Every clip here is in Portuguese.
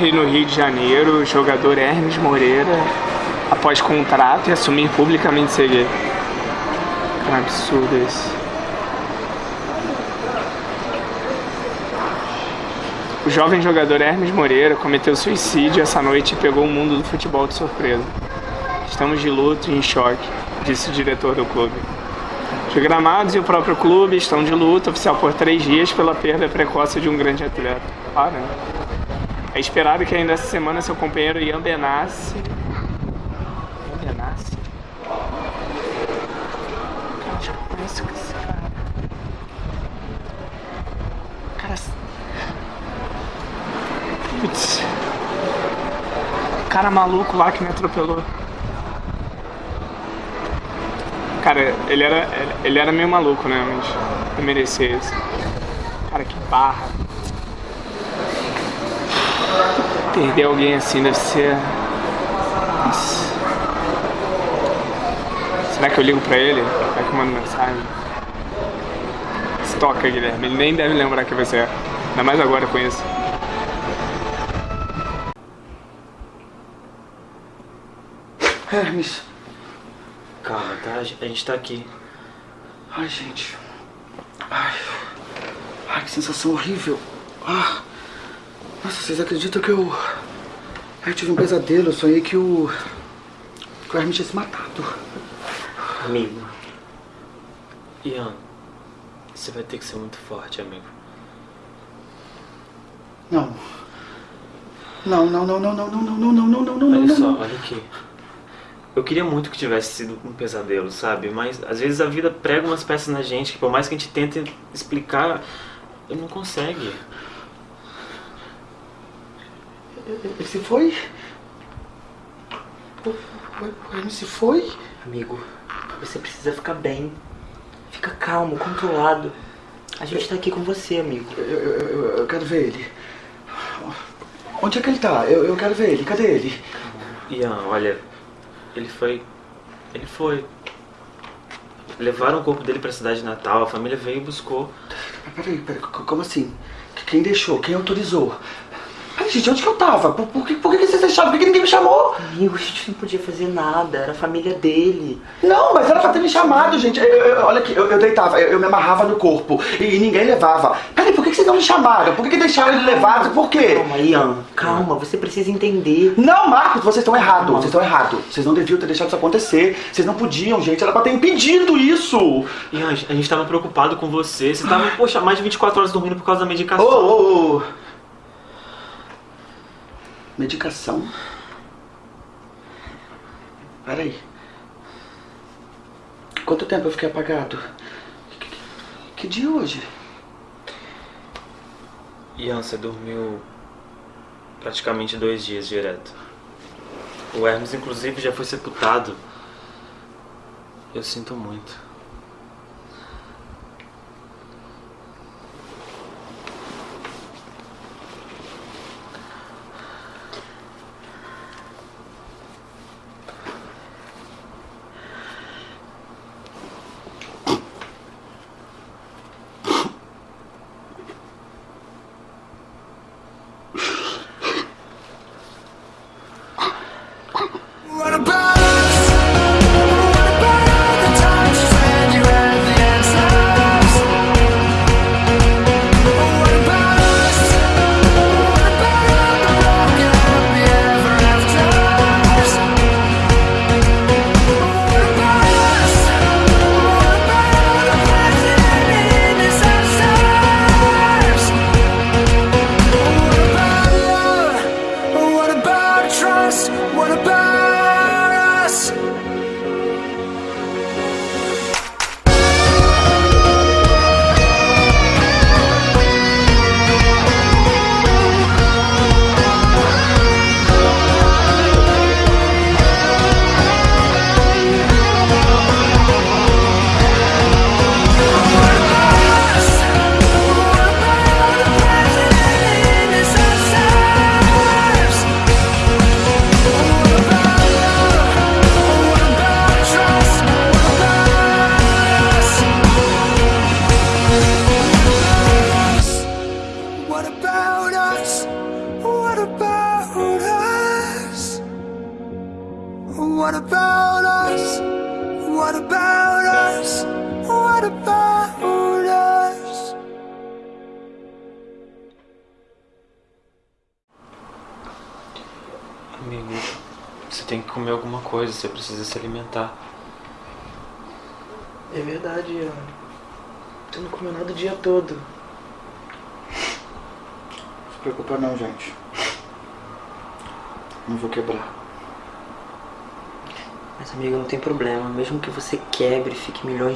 Morre no Rio de Janeiro o jogador Hermes Moreira após contrato e assumir publicamente ser gay. É um absurdo esse. O jovem jogador Hermes Moreira cometeu suicídio essa noite e pegou o mundo do futebol de surpresa. Estamos de luto e em choque, disse o diretor do clube. Os gramados e o próprio clube estão de luto oficial por três dias pela perda precoce de um grande atleta. Para. É esperado que ainda essa semana seu companheiro Ian Benassi. Ian Benassi? Cara, que eu conheço esse cara. Cara. Putz. Cara maluco lá que me atropelou. Cara, ele era, ele era meio maluco, né? Mas eu merecia isso. Cara, que barra. Perder alguém assim deve ser... Nossa. Será que eu ligo pra ele? Será que eu mando mensagem? Estoca, Guilherme. Ele nem deve lembrar que você é. Ainda mais agora com isso. Hermes. Calma, tá? A gente tá aqui. Ai, gente. Ai. Ai, que sensação horrível. Ah. Nossa, vocês acreditam que eu... Eu tive um pesadelo, eu sonhei que o... Que o Hermes tinha se matado. Amigo. Ian, você vai ter que ser muito forte, amigo. Não. Não, não, não, não, não, não, não, não, não, não, não, não, Olha só, olha aqui. Eu queria muito que tivesse sido um pesadelo, sabe? Mas às vezes a vida prega umas peças na gente que por mais que a gente tente explicar, não consegue. Ele se foi? O, o Hermes se foi? Amigo, você precisa ficar bem. Fica calmo, controlado. A gente tá aqui com você, amigo. Eu, eu, eu, eu quero ver ele. Onde é que ele tá? Eu, eu quero ver ele. Cadê ele? Ian, olha, ele foi. Ele foi. Levaram o corpo dele pra cidade de Natal, a família veio e buscou. Peraí, peraí, como assim? Quem deixou? Quem autorizou? Peraí, gente, onde que eu tava? Por, por que, por que vocês deixaram? Por que ninguém me chamou? Amigo, a gente não podia fazer nada. Era a família dele. Não, mas era pra ter me chamado, gente. Eu- eu- olha aqui, eu, eu deitava, eu, eu me amarrava no corpo e, e ninguém levava. Peraí, por que, que vocês não me chamaram? Por que, que deixaram ele levado? Por quê? Calma, Ian. Calma, você precisa entender. Não, Marcos, vocês estão errados. Vocês estão errados. Vocês não deviam ter deixado isso acontecer. Vocês não podiam, gente. Era pra ter impedido isso. Ian, a gente tava preocupado com você. Você tava, poxa, mais de 24 horas dormindo por causa da Ô, medicação. ô, ô. Medicação? Peraí. Quanto tempo eu fiquei apagado? Que, que- que dia é hoje? Ian, você dormiu praticamente dois dias direto. O Hermes, inclusive, já foi sepultado. Eu sinto muito.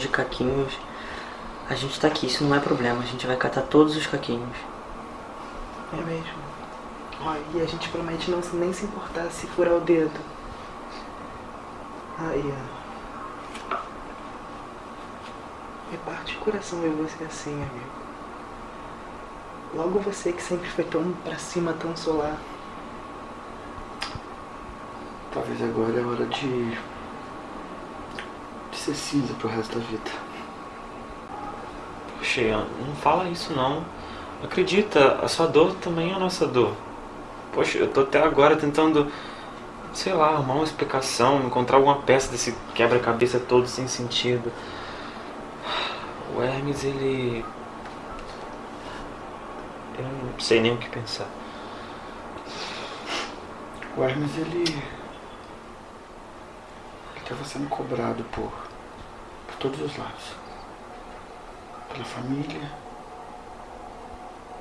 De caquinhos, a gente tá aqui, isso não é problema. A gente vai catar todos os caquinhos. É mesmo. Ó, e a gente promete não se- nem se importar se furar o dedo. Aí, ó. Me parte o coração ver você assim, amigo. Logo você que sempre foi tão pra cima, tão solar. Talvez agora é hora de. Ser cinza pro resto da vida. Poxa, não fala isso não. Acredita, a sua dor também é a nossa dor. Poxa, eu tô até agora tentando, sei lá, arrumar uma explicação, encontrar alguma peça desse quebra-cabeça todo sem sentido. O Hermes, ele. Eu não sei nem o que pensar. O Hermes, ele. ele estava sendo cobrado por. Todos os lados. Pela família,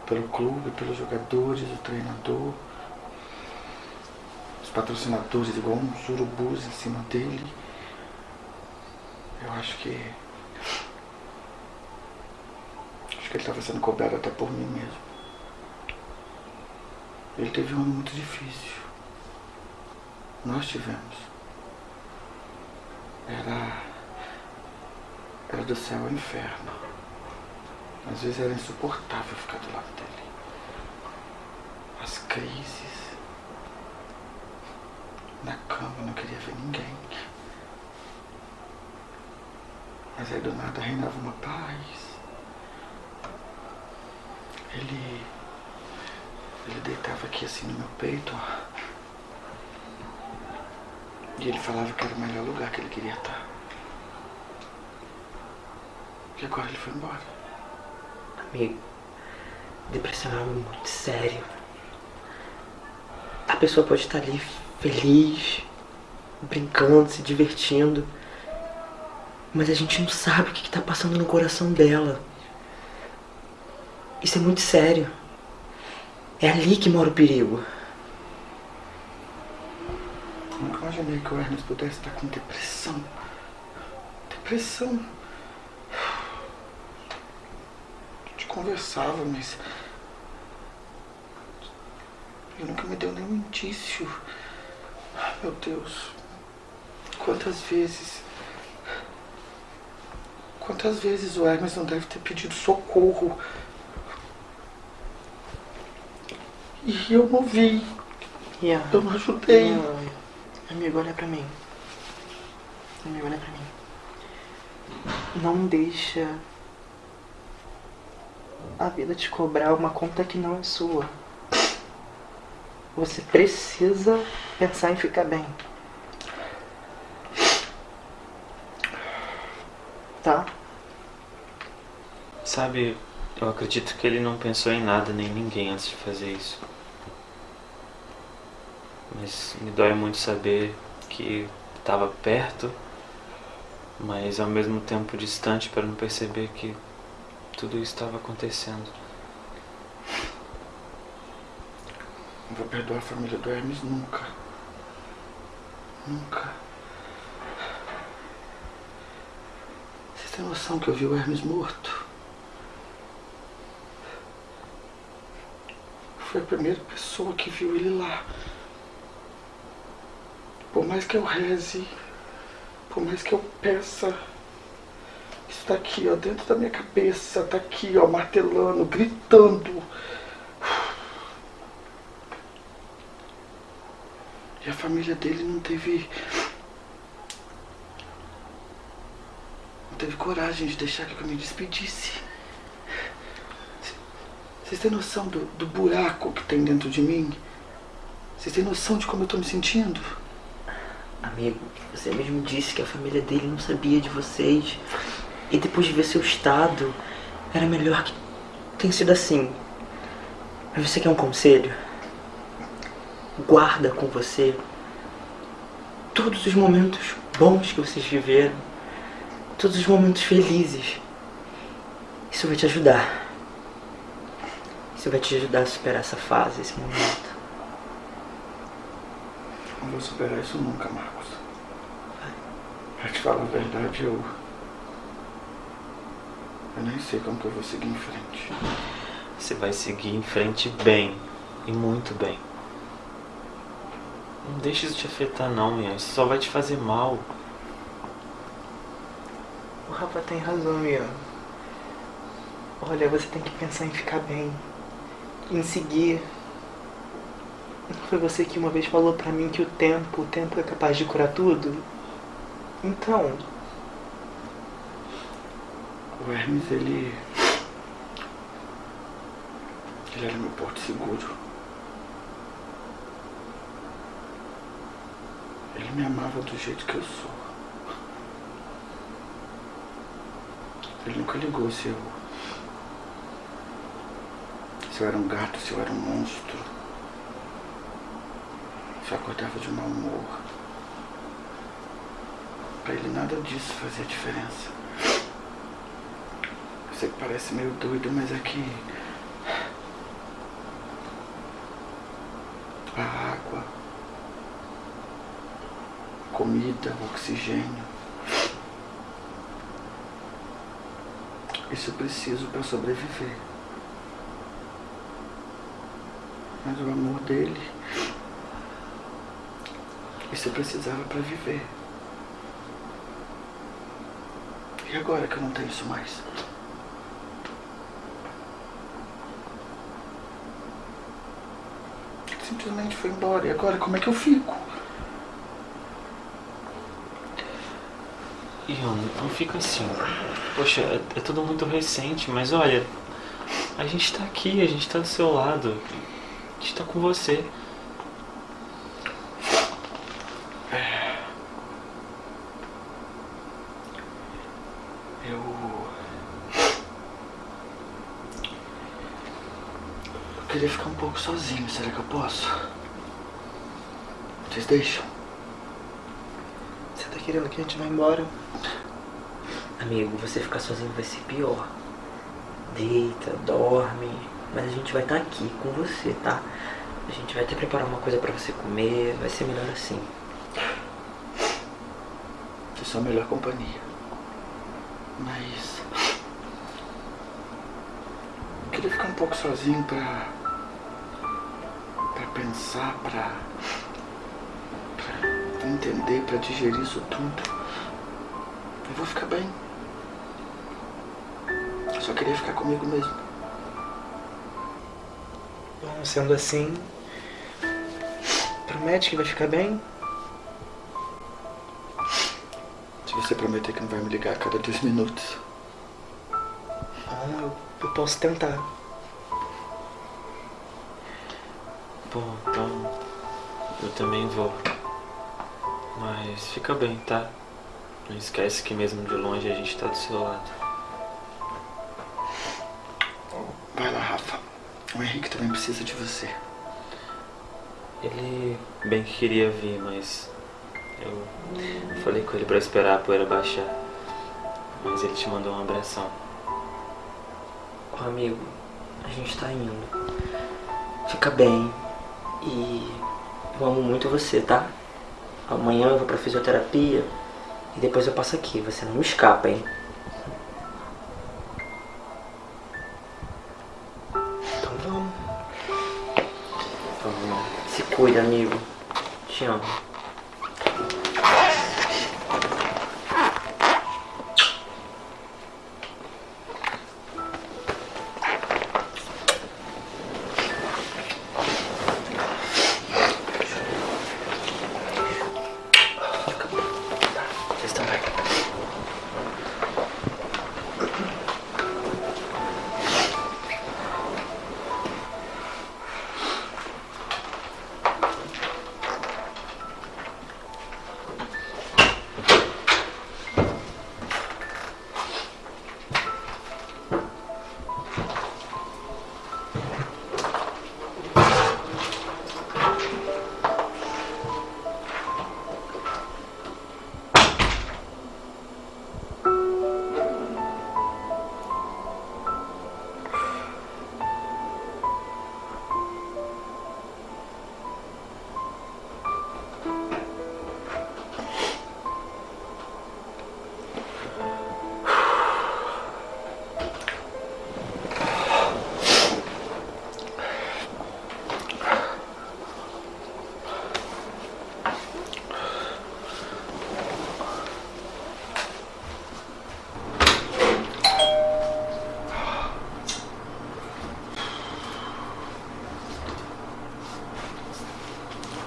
pelo clube, pelos jogadores, o treinador, os patrocinadores, igual uns urubus em cima dele. Eu acho que. Acho que ele estava sendo cobrado até por mim mesmo. Ele teve um ano muito difícil. Nós tivemos. Era. Era do céu ao inferno. Às vezes era insuportável ficar do lado dele. As crises. Na cama não queria ver ninguém. Mas aí do nada reinava uma paz. Ele. Ele deitava aqui assim no meu peito, ó. E ele falava que era o melhor lugar que ele queria estar. E agora ele foi embora. Amigo, depressão é algo muito sério. A pessoa pode estar ali feliz, brincando, se divertindo. Mas a gente não sabe o que está passando no coração dela. Isso é muito sério. É ali que mora o perigo. Nunca imaginei que o Hermes pudesse estar com depressão. Depressão. A gente conversava, mas. Ele nunca me deu nenhum indício. Ai, Meu Deus. Quantas vezes. Quantas vezes o Hermes não deve ter pedido socorro? E eu não vi. Ian, Eu não ajudei. Ian, amigo, olha pra mim. Amigo, olha pra mim. Não deixa a vida te cobrar uma conta que não é sua. Você precisa pensar em ficar bem. Tá? Sabe, eu acredito que ele não pensou em nada nem em ninguém antes de fazer isso. Mas me dói muito saber que estava perto, mas ao mesmo tempo distante para não perceber que tudo isso estava acontecendo. Não vou perdoar a família do Hermes nunca. Nunca. Vocês têm noção que eu vi o Hermes morto? Foi a primeira pessoa que viu ele lá. Por mais que eu reze, por mais que eu peça, isso tá aqui, ó, dentro da minha cabeça, tá aqui, ó, martelando, gritando. E a família dele não teve. Não teve coragem de deixar que eu me despedisse. Vocês têm noção do, do buraco que tem dentro de mim? Vocês têm noção de como eu tô me sentindo? Amigo, você mesmo disse que a família dele não sabia de vocês. E depois de ver seu estado, era melhor que tenha sido assim. Mas você quer um conselho? Guarda com você todos os momentos bons que vocês viveram, todos os momentos felizes. Isso vai te ajudar. Isso vai te ajudar a superar essa fase, esse momento. Não vou superar isso nunca, Marcos. Pra te falar a verdade, eu. Eu nem sei como que eu vou seguir em frente. Você vai seguir em frente bem. E muito bem. Não deixe isso te afetar não, Ian. Isso só vai te fazer mal. O Rafa tem razão, Ian. Olha, você tem que pensar em ficar bem. Em seguir. Não foi você que uma vez falou pra mim que o tempo, o tempo é capaz de curar tudo? Então, O Hermes, ele. Ele era meu porto seguro. Ele me amava do jeito que eu sou. Ele nunca ligou se eu. Se eu era um gato, se eu era um monstro. Se eu acordava de mau humor. Pra ele nada disso fazia diferença. Que parece meio doido, mas é que. A água, a comida, o oxigênio. Isso eu preciso para sobreviver. Mas o amor dele. Isso eu precisava para viver. E agora que eu não tenho isso mais? Ele simplesmente foi embora. E agora como é que eu fico? Ian, não fica assim. Poxa, é, é tudo muito recente, mas olha, a gente tá aqui, a gente tá do seu lado. A gente tá com você. Eu. Eu queria ficar um pouco sozinho, será que eu posso? Vocês deixam? você tá querendo que a gente vá embora? Amigo, você ficar sozinho vai ser pior. Deita, dorme. Mas a gente vai estar aqui com você, tá? A gente vai até preparar uma coisa pra você comer. Vai ser melhor assim. Vocês são a melhor companhia. Mas. Eu queria ficar um pouco sozinho pra. Pensar, pra. pra entender, pra digerir isso tudo. Eu vou ficar bem. Eu só queria ficar comigo mesmo. Bom, sendo assim, promete que vai ficar bem? Se você prometer que não vai me ligar a cada dois minutos. Bom, eu, eu posso tentar. Bom, então eu também vou. Mas fica bem, tá? Não esquece que mesmo de longe a gente tá do seu lado. Vai lá, Rafa. O Henrique também precisa de você. Ele bem que queria vir, mas eu falei com ele pra esperar a poeira baixar. Mas ele te mandou um abração. Ó, amigo, a gente tá indo. Fica bem. E eu amo muito você, tá? Amanhã eu vou pra fisioterapia e depois eu passo aqui. Você não me escapa, hein? Então vamos. Vamos lá. Se cuida, amigo. Te amo.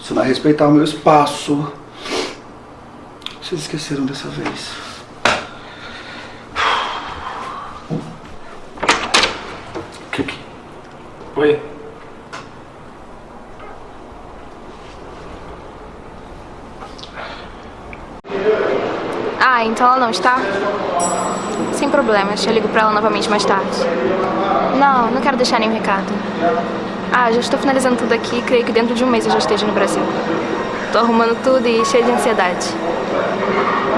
Você não vai respeitar o meu espaço. Vocês esqueceram dessa vez. O que que... Oi? Ah, então ela não está? Sem problemas, eu ligo pra ela novamente mais tarde. Não, não quero deixar nenhum recado. Ah, já estou finalizando tudo aqui creio que dentro de um mês eu já esteja no Brasil. Tô arrumando tudo e cheio de ansiedade.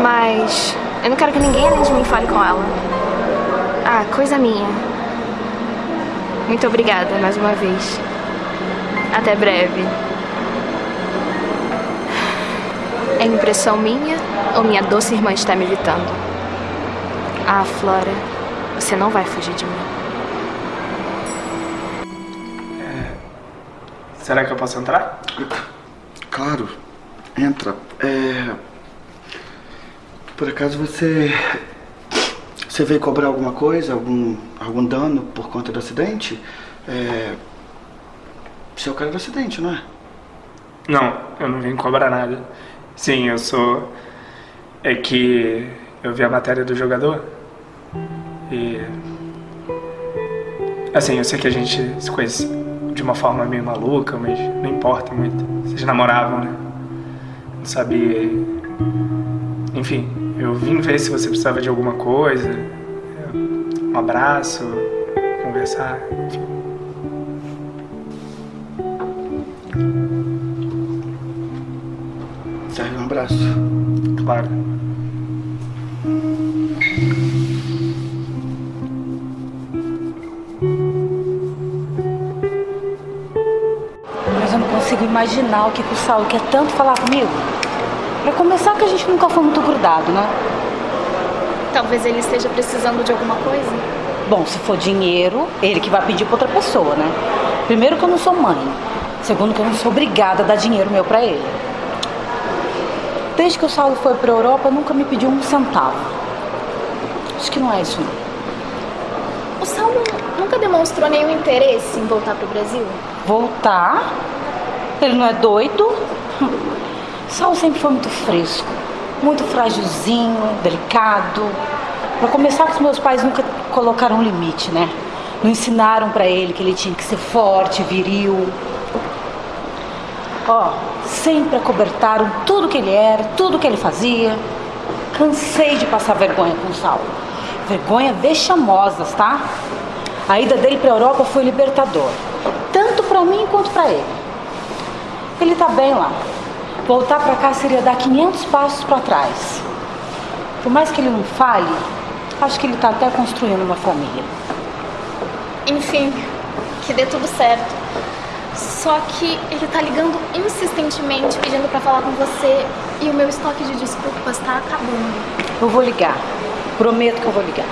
Mas eu não quero que ninguém além de mim fale com ela. Ah, coisa minha. Muito obrigada mais uma vez. Até breve. É impressão minha ou minha doce irmã está me evitando? Ah, Flora, você não vai fugir de mim. Será que eu posso entrar? Claro, entra. É... Por acaso você. Você veio cobrar alguma coisa, algum, algum dano por conta do acidente? É... Você é o cara do acidente, não é? Não, eu não vim cobrar nada. Sim, eu sou. É que eu vi a matéria do jogador e. Assim, eu sei que a gente se conhece de uma forma meio maluca, mas não importa muito. Vocês namoravam, né? Não sabia. Enfim, eu vim ver se você precisava de alguma coisa. Um abraço, conversar, enfim. Serve um abraço. Claro. Consigo imaginar o que, que o Saulo quer tanto falar comigo. Pra começar que a gente nunca foi muito grudado, né? Talvez ele esteja precisando de alguma coisa. Bom, se for dinheiro, ele que vai pedir pra outra pessoa, né? Primeiro que eu não sou mãe. Segundo que eu não sou obrigada a dar dinheiro meu pra ele. Desde que o Saulo foi pra Europa, nunca me pediu um centavo. Acho que não é isso não. O Saulo nunca demonstrou nenhum interesse em voltar pro Brasil? Voltar? Ele não é doido? Saulo sempre foi muito fresco, muito frágilzinho, delicado. Pra começar, que os meus pais nunca colocaram um limite, né? Não ensinaram pra ele que ele tinha que ser forte, viril. Ó, sempre acobertaram tudo que ele era, tudo que ele fazia. Cansei de passar vergonha com o Saulo. Vergonha vexamosas, tá? A ida dele pra Europa foi libertador. Tanto pra mim quanto pra ele. Ele tá bem lá. Voltar pra cá seria dar 500 passos pra trás. Por mais que ele não fale, acho que ele tá até construindo uma família. Enfim, que dê tudo certo. Só que ele tá ligando insistentemente pedindo pra falar com você e o meu estoque de desculpas tá acabando. Eu vou ligar. Prometo que eu vou ligar.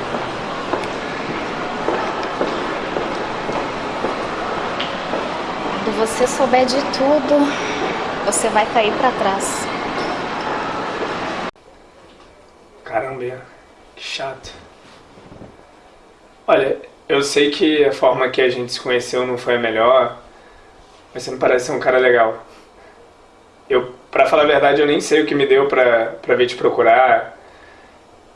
Você souber de tudo, você vai cair pra trás. Caramba, que chato. Olha, eu sei que a forma que a gente se conheceu não foi a melhor, mas você não parece ser um cara legal. Eu, pra falar a verdade, eu nem sei o que me deu pra, pra vir te procurar.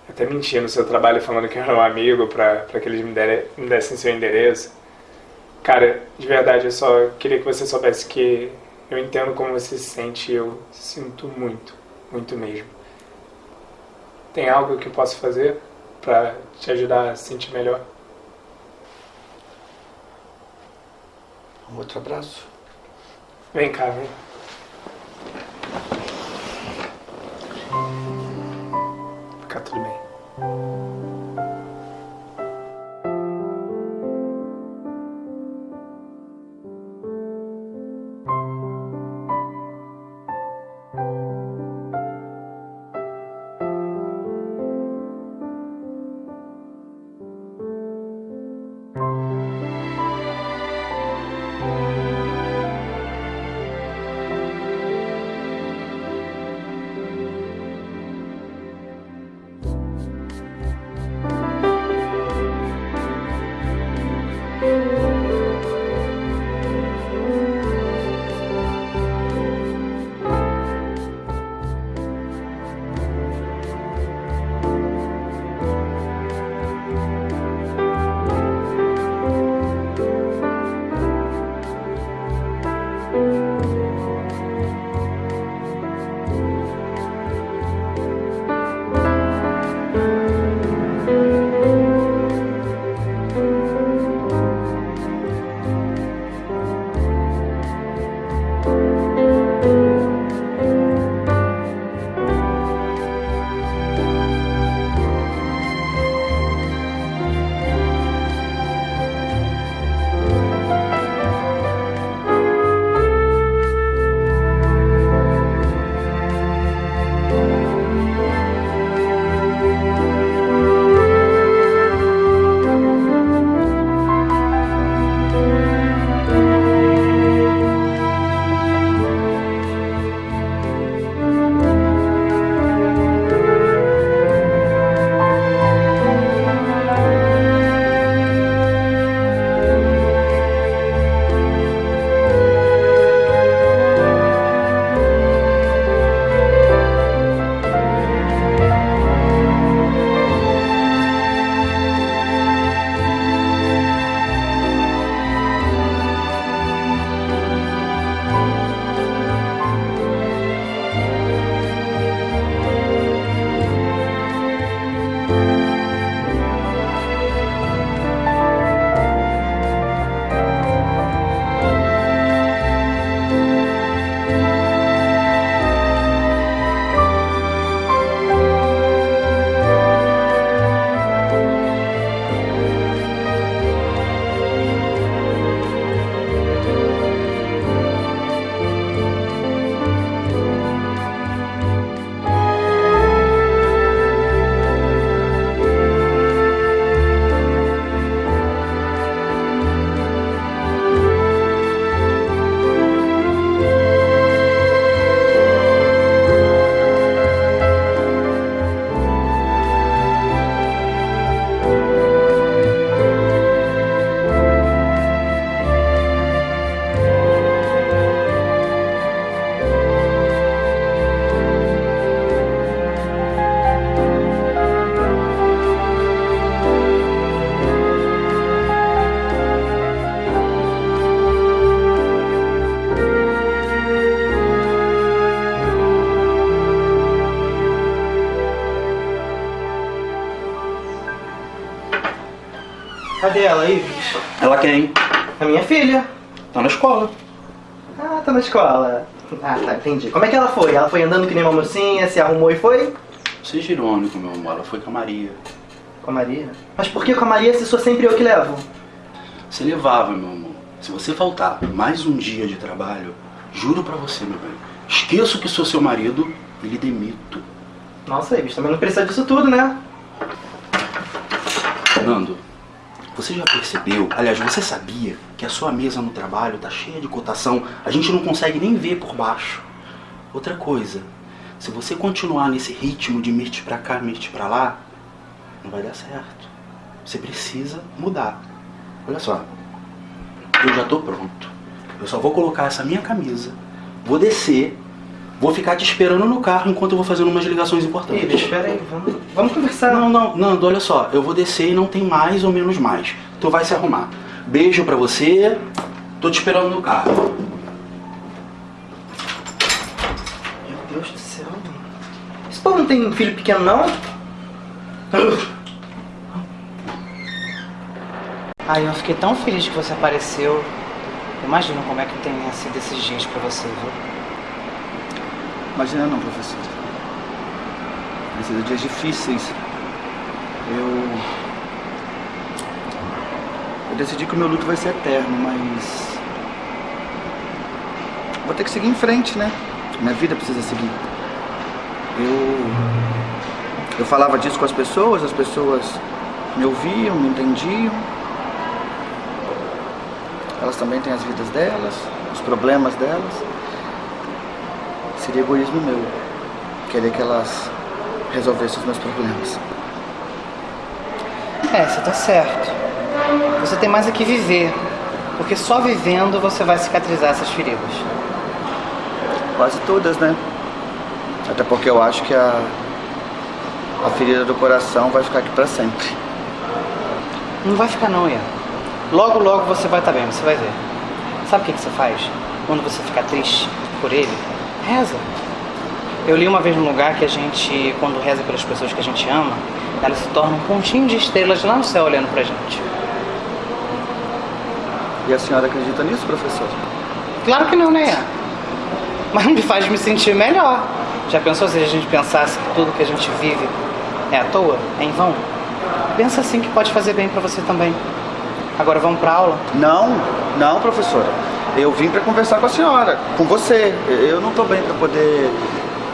Até menti no seu trabalho falando que eu era um amigo pra que eles me, dere, me dessem seu endereço. Cara, de verdade, eu só queria que você soubesse que eu entendo como você se sente e eu sinto muito, muito mesmo. Tem algo que eu posso fazer pra te ajudar a se sentir melhor? Um outro abraço. Vem cá, vem. Fica tudo bem. Ela quem? A minha filha. Tá na escola. Ah, tá na escola. Ah, tá, entendi. Como é que ela foi? Ela foi andando que nem uma mocinha, se arrumou e foi? Seja irônico, meu amor. Ela foi com a Maria. Com a Maria? Mas por que com a Maria se sou sempre eu que levo? Você levava, meu amor. Se você faltar mais um dia de trabalho, juro pra você, meu bem, esqueço que sou seu marido e lhe demito. Nossa, Ives, também não precisa disso tudo, né? Nando, você já percebeu, aliás, você sabia que a sua mesa no trabalho tá cheia de cotação, a gente não consegue nem ver por baixo. Outra coisa, se você continuar nesse ritmo de mirte pra cá, mirte pra lá, não vai dar certo. Você precisa mudar. Olha só, eu já tô pronto. Eu só vou colocar essa minha camisa, vou descer, vou ficar te esperando no carro enquanto eu vou fazendo umas ligações importantes. Ives, espera aí, vamos, vamos conversar. Não, não, Nando, olha só, eu vou descer e não tem mais ou menos mais. Tu vai se arrumar. Beijo pra você, tô te esperando no carro. Meu Deus do céu. Esse povo não tem filho pequeno, não? Ai, eu fiquei tão feliz que você apareceu. Imagina como é que tenha sido esses dias pra você, viu? Imagina não, professor. Sido dias difíceis. Eu... Eu decidi que o meu luto vai ser eterno, mas... Vou ter que seguir em frente, né? Minha vida precisa seguir. Eu... Eu falava disso com as pessoas, as pessoas me ouviam, me entendiam. Elas também têm as vidas delas, os problemas delas. Seria egoísmo meu querer que elas resolvessem os meus problemas. É, você tá certo. Você tem mais é que viver. Porque só vivendo você vai cicatrizar essas feridas. Quase todas, né? Até porque eu acho que a, a ferida do coração vai ficar aqui pra sempre. Não vai ficar não, Ian. Logo, logo você vai estar bem, você vai ver. Sabe o que, que você faz? Quando você ficar triste por ele, reza. Eu li uma vez num lugar que a gente, quando reza pelas pessoas que a gente ama, elas se tornam um pontinho de estrelas lá no céu olhando pra gente. E a senhora acredita nisso, professor? Claro que não, né? Mas me faz me sentir melhor. Já pensou se a gente pensasse que tudo que a gente vive é à toa, é em vão? Pensa assim que pode fazer bem pra você também. Agora vamos pra aula? Não, não, professora. Eu vim pra conversar com a senhora, com você. Eu não tô bem pra poder,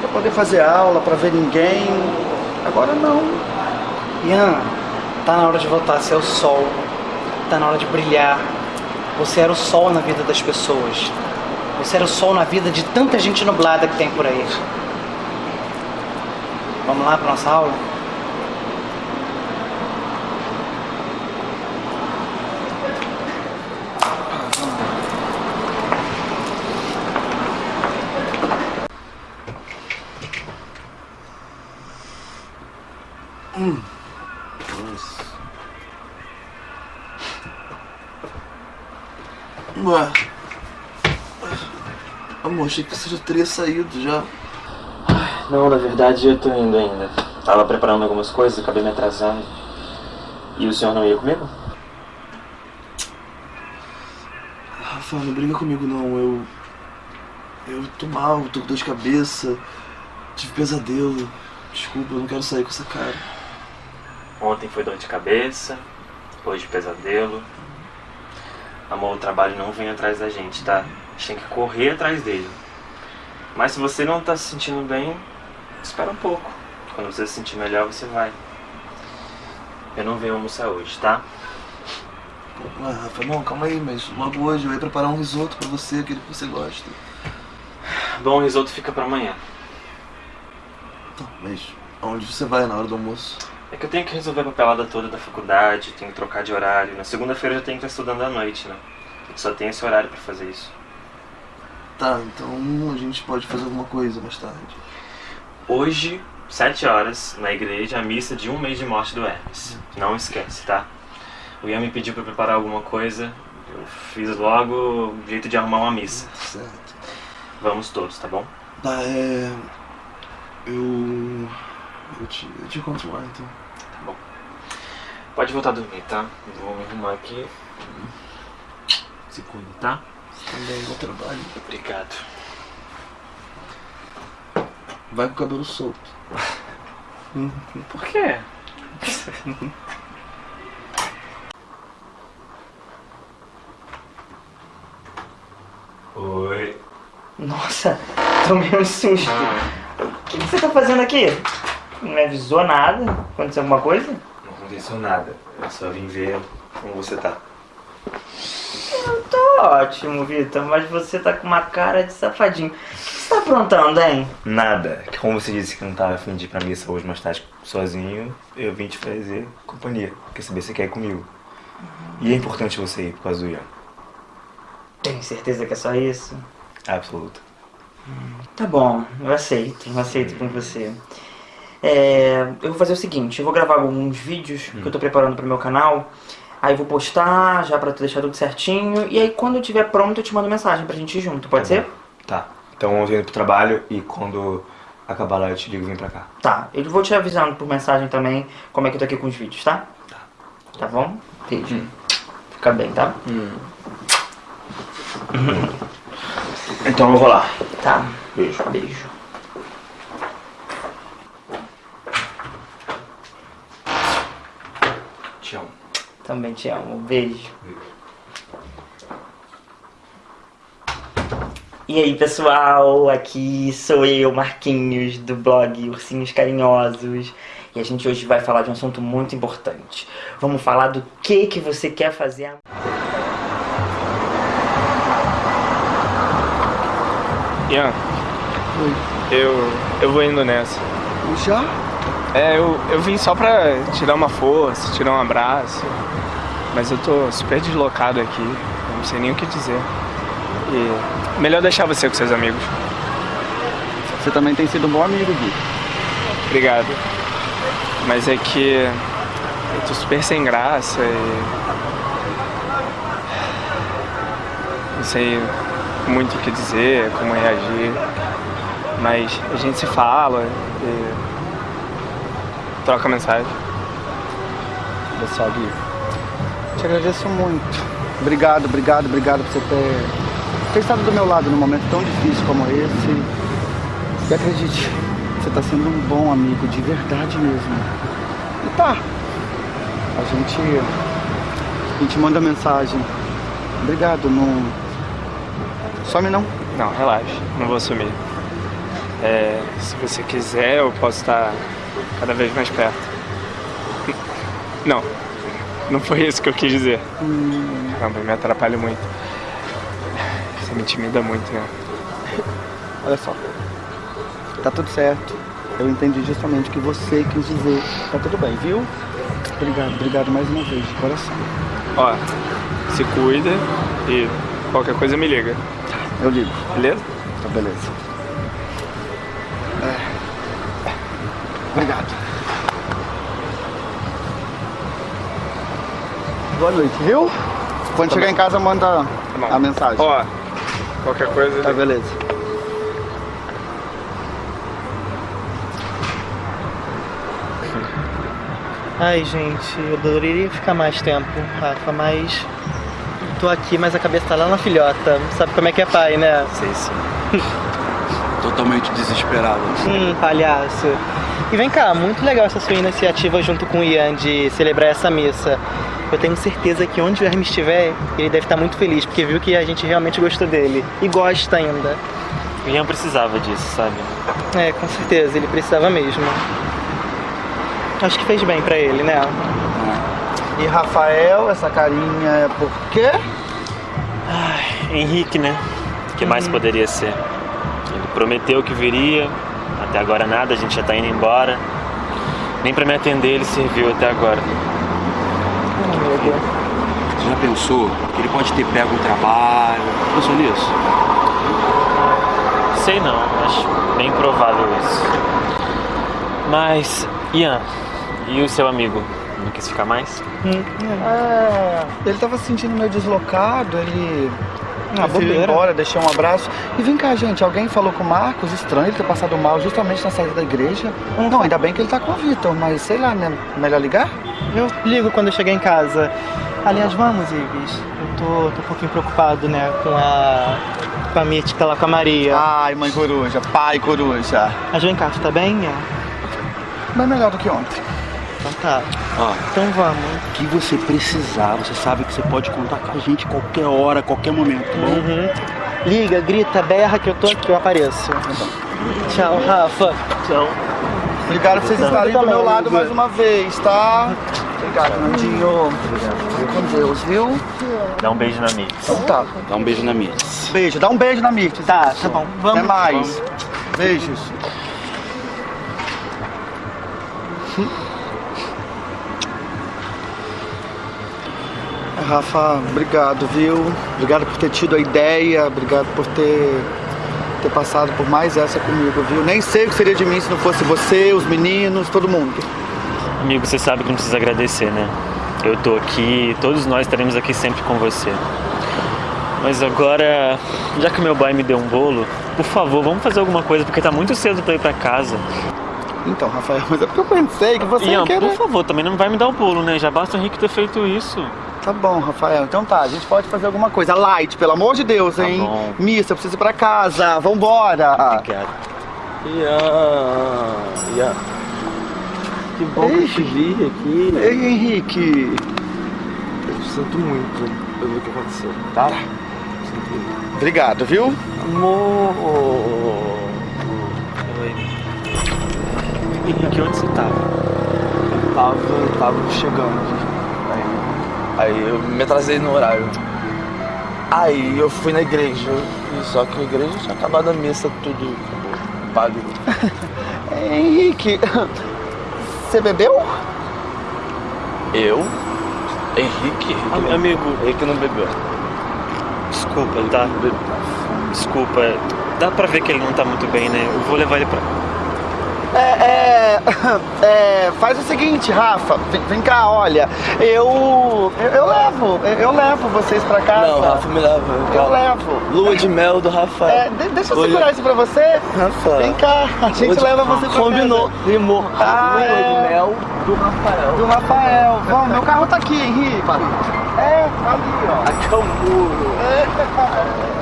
pra poder fazer aula, pra ver ninguém. Agora não. Ian, tá na hora de voltar a ser o sol. Tá na hora de brilhar. Você era o sol na vida das pessoas. Você era o sol na vida de tanta gente nublada que tem por aí. Vamos lá pra nossa aula? Ué. Amor, achei que você já teria saído já. Não, na verdade eu tô indo ainda. Tava preparando algumas coisas, acabei me atrasando. E o senhor não ia comigo? Rafa, não briga comigo não. Eu. Eu tô mal, tô com dor de cabeça. Tive pesadelo. Desculpa, eu não quero sair com essa cara. Ontem foi dor de cabeça, hoje pesadelo. Amor, o trabalho não vem atrás da gente, tá? A gente tem que correr atrás dele. Mas se você não tá se sentindo bem, espera um pouco. Quando você se sentir melhor, você vai. Eu não venho almoçar hoje, tá? Ué, Rafa, não, calma aí, mas logo hoje eu ia preparar um risoto pra você, aquele que você gosta. Bom, o risoto fica pra amanhã. Tá, mas aonde você vai na hora do almoço? É que eu tenho que resolver a papelada toda da faculdade, tenho que trocar de horário. Na segunda-feira eu já tenho que estar estudando à noite, né? Eu só tenho esse horário pra fazer isso. Tá, então a gente pode fazer alguma coisa mais tarde. Hoje, sete horas, na igreja, a missa de um mês de morte do Hermes. Não esquece, tá? O Ian me pediu pra preparar alguma coisa, eu fiz logo jeito de arrumar uma missa. Certo. Vamos todos, tá bom? Tá, é. Eu. Eu te, eu te encontro lá então. Tá bom. Pode voltar a dormir, tá? Vou me arrumar aqui. Se cuida, tá? Também, bom trabalho. Obrigado. Vai com o cabelo solto. Por quê? Oi. Nossa, tomei um susto. O que, que você tá fazendo aqui? Não me avisou nada? Aconteceu alguma coisa? Não aconteceu nada. Eu só vim ver como você tá. Eu tô ótimo, Vitor, mas você tá com uma cara de safadinho. O que você tá aprontando, hein? Nada. Como você disse que não tava afim de ir pra missa hoje mais tarde sozinho, eu vim te fazer companhia. Quer saber se você quer ir comigo. E é importante você ir por causa do Ian. Tem certeza que é só isso? Absoluto. Tá bom, eu aceito, eu aceito com você. É, eu vou fazer o seguinte, eu vou gravar alguns vídeos que eu tô preparando pro meu canal. Aí vou postar, já pra tu deixar tudo certinho. E aí quando eu tiver pronto eu te mando mensagem pra gente ir junto, pode ser? Tá. Então eu tô indo pro trabalho e quando acabar lá eu te ligo e vem pra cá. Tá, eu vou te avisando por mensagem também como é que eu tô aqui com os vídeos, tá? Tá. Tá bom? Beijo. Fica bem, tá? Então eu vou lá. Tá. Beijo. Beijo. Te amo. Também te amo. Beijo. E aí, pessoal, aqui sou eu, Marquinhos, do blog Ursinhos Carinhosos. E a gente hoje vai falar de um assunto muito importante. Vamos falar do que que você quer fazer Ian, eu, eu vou indo nessa. Já? É, eu, eu vim só pra te dar uma força, te dar um abraço. Mas eu tô super deslocado aqui, não sei nem o que dizer. E melhor deixar você com seus amigos. Você também tem sido um bom amigo, Gui. Obrigado. Mas é que eu tô super sem graça e. Não sei muito o que dizer, como reagir. Mas a gente se fala e. troca mensagem. Olha só, Gui. Te agradeço muito. Obrigado, obrigado, obrigado por você ter, ter estado do meu lado num momento tão difícil como esse. E acredite, você está sendo um bom amigo, de verdade mesmo. E tá. A gente. A gente manda mensagem. Obrigado, não. Some não. Não, relaxa, não vou sumir. É, se você quiser, eu posso estar cada vez mais perto. Não, não foi isso que eu quis dizer. Caramba, me atrapalha muito. Você me intimida muito, né? Olha só. Tá tudo certo. Eu entendi justamente o que você quis dizer. Tá tudo bem, viu? Obrigado, obrigado mais uma vez, de coração. Ó, se cuida e qualquer coisa me liga. Eu ligo. Beleza? Tá beleza. É. Obrigado. Boa noite, viu? Quando chegar em casa, manda bom. a mensagem. Ó, qualquer coisa. Tá beleza. Ai, gente, eu adoraria ficar mais tempo, Rafa, mas. Tô aqui, mas a cabeça tá lá na filhota. Sabe como é que é pai, né? Sei sim. Totalmente desesperado. Hum, palhaço. E vem cá, muito legal essa sua iniciativa junto com o Ian de celebrar essa missa. Eu tenho certeza que onde o Hermes estiver, ele deve estar muito feliz, porque viu que a gente realmente gostou dele. E gosta ainda. O Ian precisava disso, sabe? É, com certeza, ele precisava mesmo. Acho que fez bem pra ele, né? E Rafael, essa carinha é por quê? Henrique, né? O que mais poderia ser? Ele prometeu que viria, até agora nada, a gente já tá indo embora. Nem pra me atender ele serviu até agora. Você já pensou que ele pode ter pego um trabalho? Pensou nisso? Sei não, acho bem provável isso. Mas, Ian, e o seu amigo? Não quis ficar mais? É, ele tava se sentindo meio deslocado, ele Ah, bobeira. embora, deixei um abraço. E vem cá, gente, alguém falou com o Marcos, estranho ele ter passado mal justamente na saída da igreja. Não, ainda bem que ele tá com o Vitor, mas sei lá, né? Melhor ligar? Eu ligo quando eu chegar em casa. Aliás, vamos, Ives. Eu tô, tô um pouquinho preocupado, né, com a. com a mítica lá com a Maria. Ai, mãe coruja, pai coruja. Mas vem cá, tu tá bem? É. Mas melhor do que ontem. Ó, Então vamos. o que você precisar, você sabe que você pode contar com a gente qualquer hora, qualquer momento, tá bom? Uhum. Liga, grita, berra que eu tô aqui, eu apareço. Tchau, Rafa. Tchau. Obrigado por vocês estarem do meu lado mais uma vez, tá? Obrigado, Nandinho. Fique com Deus, viu? Dá um beijo na Mix. Então tá. Dá um beijo na minha. Beijo, dá um beijo na Mirth. Tá, tá bom. Vamos. Até mais. Beijos. Rafa, obrigado, viu? Obrigado por ter tido a ideia, obrigado por ter, ter passado por mais essa comigo, viu? Nem sei o que seria de mim se não fosse você, os meninos, todo mundo. Amigo, você sabe que não precisa agradecer, né? Eu tô aqui, todos nós estaremos aqui sempre com você. Mas agora, já que meu pai me deu um bolo, por favor, vamos fazer alguma coisa, porque tá muito cedo pra ir pra casa. Então, Rafael, mas é porque eu pensei que você Ian, ia querer... por favor, também não vai me dar o bolo, né? Já basta o Henrique ter feito isso. Tá bom, Rafael. Então tá, a gente pode fazer alguma coisa. Light, pelo amor de Deus, hein? bom. Missa, eu preciso ir pra casa. Vambora. Obrigado. Ian, Ian. Que bom que eu te vi aqui. Ei, Henrique. Eu sinto muito pelo que aconteceu, tá? Sinto muito. Obrigado, viu? Amor. Oi. Henrique, onde você tava? Eu tava, eu tava chegando aqui. Aí, eu me atrasei no horário. Aí eu fui na igreja, e só que a igreja tinha acabado a missa, tudo acabou. Padre. Henrique, você bebeu? Eu? Henrique? Henrique Am- não- amigo. Henrique não bebeu. Desculpa, tá? Desculpa. Dá pra ver que ele não tá muito bem, né? Eu vou levar ele pra. É, é, é, faz o seguinte, Rafa, vem, vem cá, olha, eu, eu, eu levo, eu, eu levo vocês pra casa. Não, Rafa me leva. Eu levo. Lua de mel do Rafael. É, de- deixa eu Olha. segurar isso pra você. Rafa. Vem cá, a gente de- leva você pra Combinou. casa. Rimou. Ah, Lua é. de mel do Rafael. Do Rafael. Vamos, meu carro tá aqui, Henrique. É, tá ali, ó. Aqui é o muro. Ô,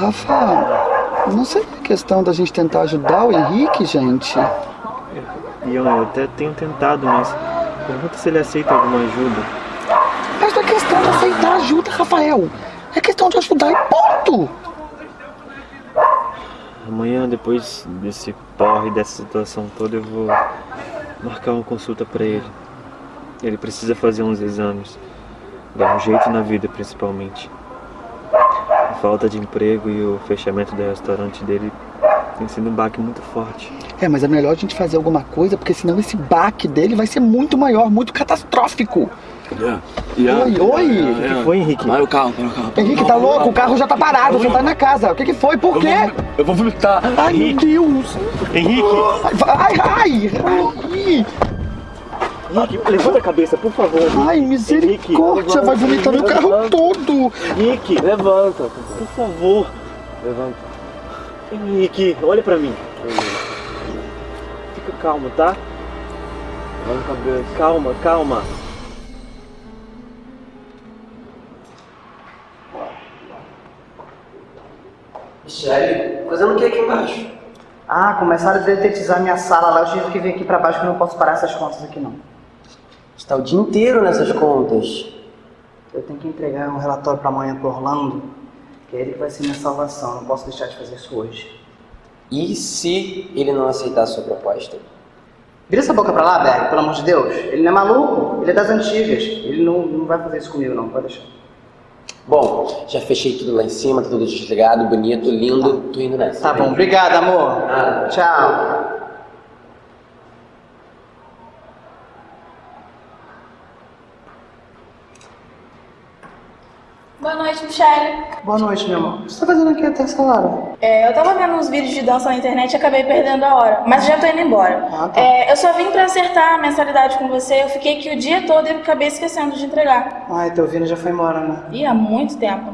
Rafa, não seria questão da gente tentar ajudar o Henrique, gente? Ian, eu até tenho tentado, mas pergunta se ele aceita alguma ajuda. Mas não é questão de aceitar ajuda, Rafael. É questão de ajudar e ponto. Amanhã, depois desse porre, dessa situação toda, eu vou marcar uma consulta pra ele. Ele precisa fazer uns exames. Dar um jeito na vida, principalmente. A falta de emprego e o fechamento do restaurante dele tem sido um baque muito forte. É, mas é melhor a gente fazer alguma coisa, porque senão esse baque dele vai ser muito maior, muito catastrófico. Ian. Oi, oi. O que foi, Henrique? Vai o carro, vai o carro. Henrique, tá louco? O carro já tá parado, você tá na casa. O que que foi? Por Eu quê? vou, eu vou vomitar. Ai, meu Deus. Henrique! Ai, ai, ai. Henrique, levanta a cabeça, por favor. Ai, misericórdia, vai vomitar no carro todo. Henrique, Levanta. por favor. Levanta. Henrique, olha pra mim. Fica calmo, tá? Levanta a cabeça. Calma, calma. Michele, fazendo o que aqui embaixo? Ah, começaram a detetizar minha sala lá. Eu tive que vir aqui pra baixo que eu não posso parar essas contas aqui não. Você tá o dia inteiro nessas contas. Eu tenho que entregar um relatório pra amanhã pro Orlando, que é ele que vai ser minha salvação. Não posso deixar de fazer isso hoje. E se ele não aceitar a sua proposta? Vira essa boca pra lá, Berg, pelo amor de Deus. Ele não é maluco, ele é das antigas. Ele não, não vai fazer isso comigo não, pode deixar. Bom, já fechei tudo lá em cima, tá tudo desligado, bonito, lindo. Tô indo nessa. Tá bom, obrigado, amor. Ah. Tchau. Boa noite, Michelle. Boa noite, meu amor. O que você tá fazendo aqui até essa hora? É, eu tava vendo uns vídeos de dança na internet e acabei perdendo a hora, mas já tô indo embora. Ah, tá. É, eu só vim pra acertar a mensalidade com você, eu fiquei aqui o dia todo e acabei esquecendo de entregar. Ai, teu Vini já foi embora, né? Ih, há muito tempo.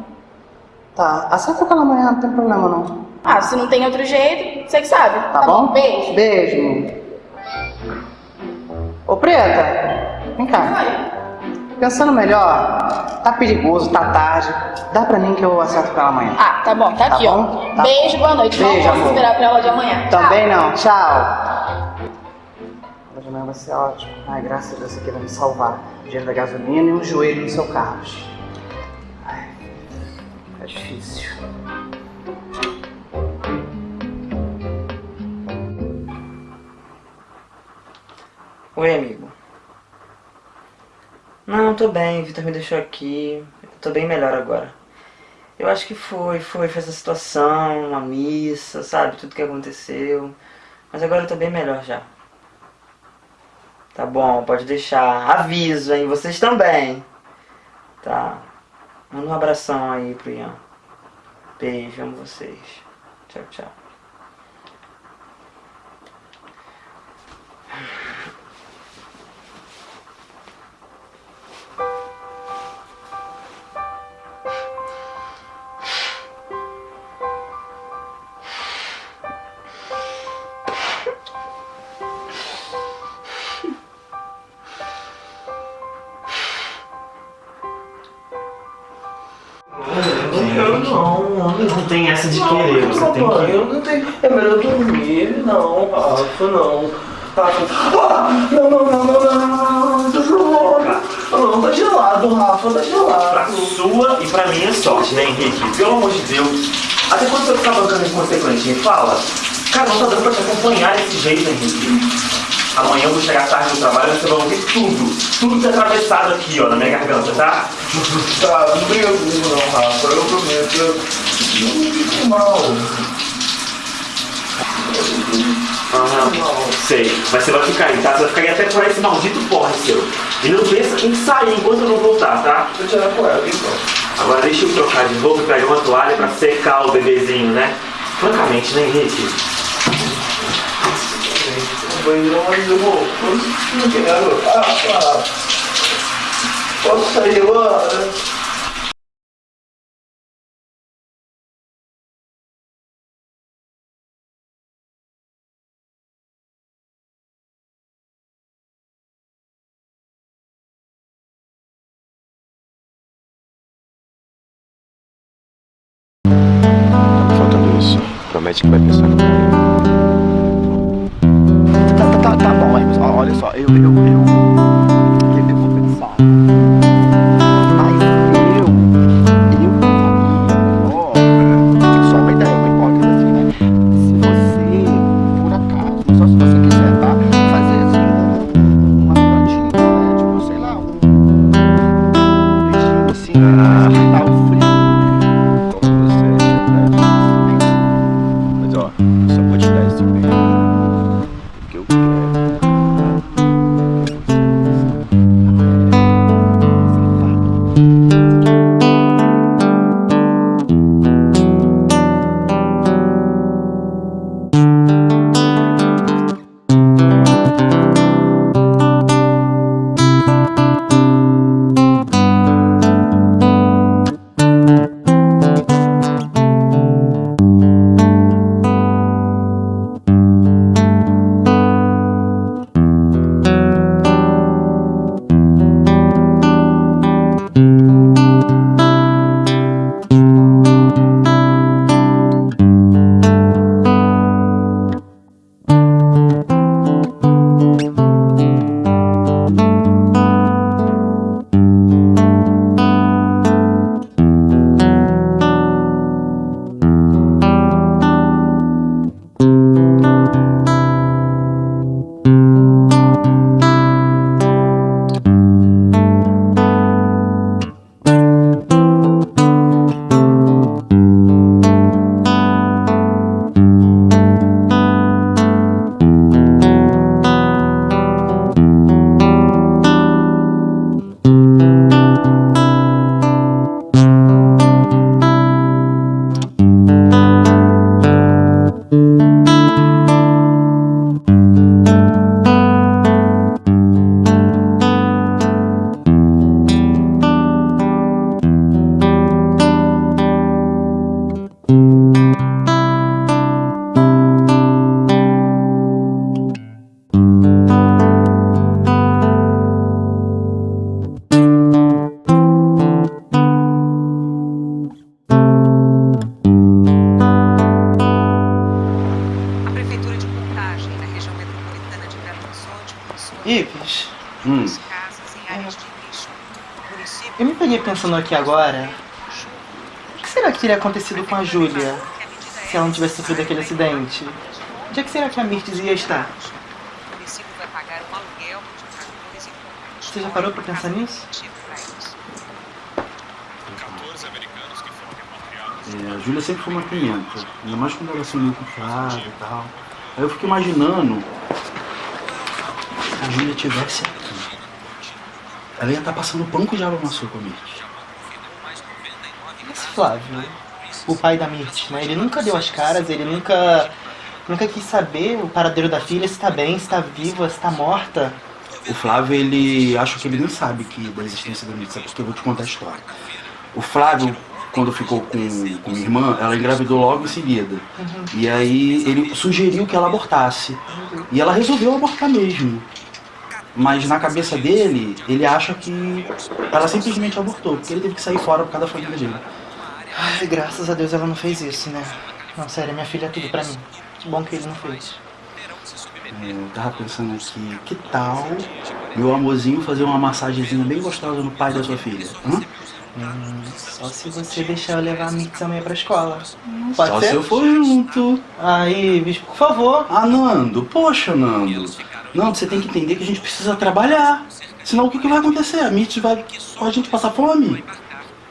Tá, acerta com ela amanhã, não tem problema não. Ah, se não tem outro jeito, você que sabe. Tá, bom? Beijo. Beijo. amor. Ô, Preta, vem cá. Pensando melhor, tá perigoso, tá tarde. Dá pra mim que eu acerto com ela amanhã. Ah, tá bom, tá, Tá aqui, bom? ó. Tá. Beijo, boa noite. Beijo, amor. esperar pra aula de amanhã. Também não, tchau. Aula de amanhã vai ser ótimo. Ai, graças a Deus você queira me salvar. Dinheiro da gasolina e um joelho no seu carro. Ai, é difícil. Oi, amigo. Não, tô bem, Vitor me deixou aqui. Eu tô bem melhor agora. Eu acho que foi, foi, foi essa situação, a missa, sabe? Tudo que aconteceu. Mas agora eu tô bem melhor já. Tá bom, pode deixar. Aviso, hein? Vocês também. Tá. Manda um abração aí pro Ian. Beijo, amo vocês. Tchau, tchau. Essa de querer, você tem que... Eu não tenho. É melhor dormir. Não, Rafa, não. Rafa. Ah, não, não, não, não, não, não, não. Não, tá gelado, Rafa, tá Pra gelado. sua e pra minha sorte, né, Henrique? Pelo amor de Deus. Até quando você tá bancando inconsequente, me fala. Cara, não tá dando pra te acompanhar desse jeito, Henrique. Amanhã eu vou chegar tarde no trabalho e você vai ouvir tudo. Tudo que é atravessado aqui, ó, na minha garganta, tá? Tá, não briga comigo não, Rafa, eu prometo. Não mal. Aham, sei. Mas você vai ficar aí, tá? Você vai ficar aí até por esse maldito porre seu. E não pensa em sair enquanto eu não voltar, tá? Vou tirar com ela, então. Agora deixa eu trocar de roupa e pegar uma toalha pra secar o bebezinho, né? Francamente, né, Henrique? banheiro, mas eu vou. Não quero. Ah, ah. Posso sair agora? Promete que vai pensar no Tá, tá, tá, tá bom, mas olha só, eu, eu, eu, aqui agora, o que será que teria acontecido com a Júlia se ela não tivesse sofrido aquele acidente? Onde é que será que a Mirtes ia estar? Você já parou pra pensar nisso? É, a Júlia sempre foi uma pimenta, ainda mais quando ela se uniu com o Flávio e tal. Aí eu fico imaginando se a Júlia tivesse aqui. Ela ia estar passando pão com diabo na sua comida. Flávio, o pai da Mirtes, né? Ele nunca deu as caras, ele nunca, nunca quis saber o paradeiro da filha, se tá bem, se tá viva, se tá morta. O Flávio, ele acho que ele nem sabe que da existência da Mirtes, sabe? Porque eu vou te contar a história. O Flávio, quando ficou com, com minha irmã, ela engravidou logo em seguida. E aí ele sugeriu que ela abortasse. E ela resolveu abortar mesmo. Mas na cabeça dele, ele acha que ela simplesmente abortou, porque ele teve que sair fora por causa da família dele. Ai, graças a Deus ela não fez isso, né? Não, sério, minha filha é tudo pra mim. Que bom que ele não fez. É, Eu tava pensando aqui, que tal meu amorzinho fazer uma massagenzinha bem gostosa no pai da sua filha? Hã? Hum, só se você deixar eu levar a Mirtes amanhã pra escola. Pode Só ser? se eu for junto. Aí, bicho, por favor. Ah, Nando, poxa, Nando. Nando, você tem que entender que a gente precisa trabalhar. Senão o que, que vai acontecer? A Mitch vai. a gente passar fome.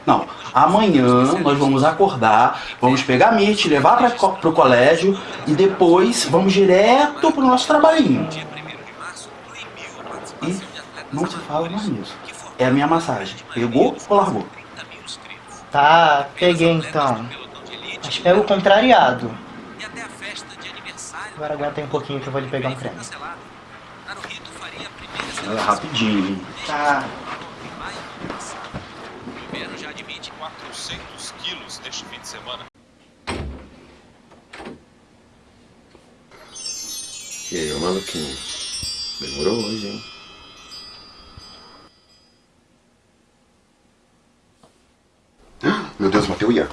Não, amanhã nós vamos acordar, vamos pegar a Mitch, levar co- pro colégio e depois vamos direto pro nosso trabalhinho. E não se fala mais nisso. É a minha massagem. Pegou ou largou? Tá, peguei então. Mas pega o contrariado. Agora aguenta aí um pouquinho que eu vou lhe pegar um creme. É rapidinho? Tá. Semana. E aí, ô maluquinho? Demorou hoje, hein? Meu Deus, matei o Ian.